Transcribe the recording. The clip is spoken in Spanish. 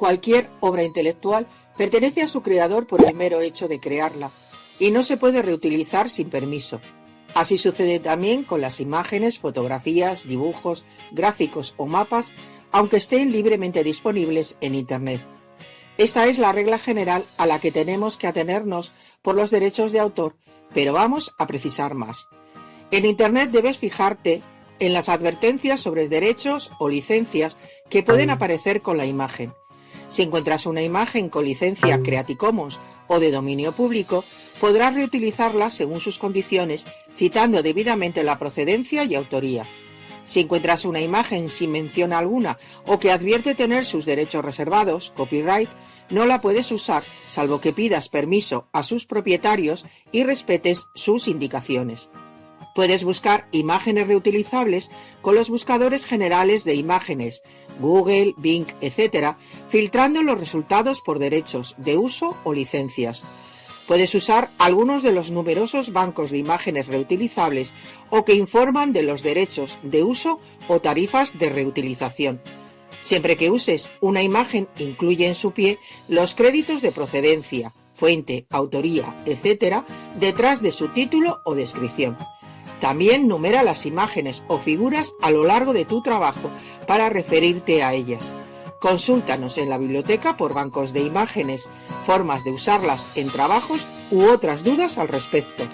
Cualquier obra intelectual pertenece a su creador por el mero hecho de crearla y no se puede reutilizar sin permiso. Así sucede también con las imágenes, fotografías, dibujos, gráficos o mapas, aunque estén libremente disponibles en Internet. Esta es la regla general a la que tenemos que atenernos por los derechos de autor, pero vamos a precisar más. En Internet debes fijarte en las advertencias sobre derechos o licencias que pueden aparecer con la imagen. Si encuentras una imagen con licencia Creative Commons o de dominio público, podrás reutilizarla según sus condiciones, citando debidamente la procedencia y autoría. Si encuentras una imagen sin mención alguna o que advierte tener sus derechos reservados, copyright, no la puedes usar salvo que pidas permiso a sus propietarios y respetes sus indicaciones. Puedes buscar imágenes reutilizables con los buscadores generales de imágenes, Google, Bing, etc., filtrando los resultados por derechos de uso o licencias. Puedes usar algunos de los numerosos bancos de imágenes reutilizables o que informan de los derechos de uso o tarifas de reutilización. Siempre que uses una imagen, incluye en su pie los créditos de procedencia, fuente, autoría, etc., detrás de su título o descripción. También numera las imágenes o figuras a lo largo de tu trabajo para referirte a ellas. Consúltanos en la biblioteca por bancos de imágenes, formas de usarlas en trabajos u otras dudas al respecto.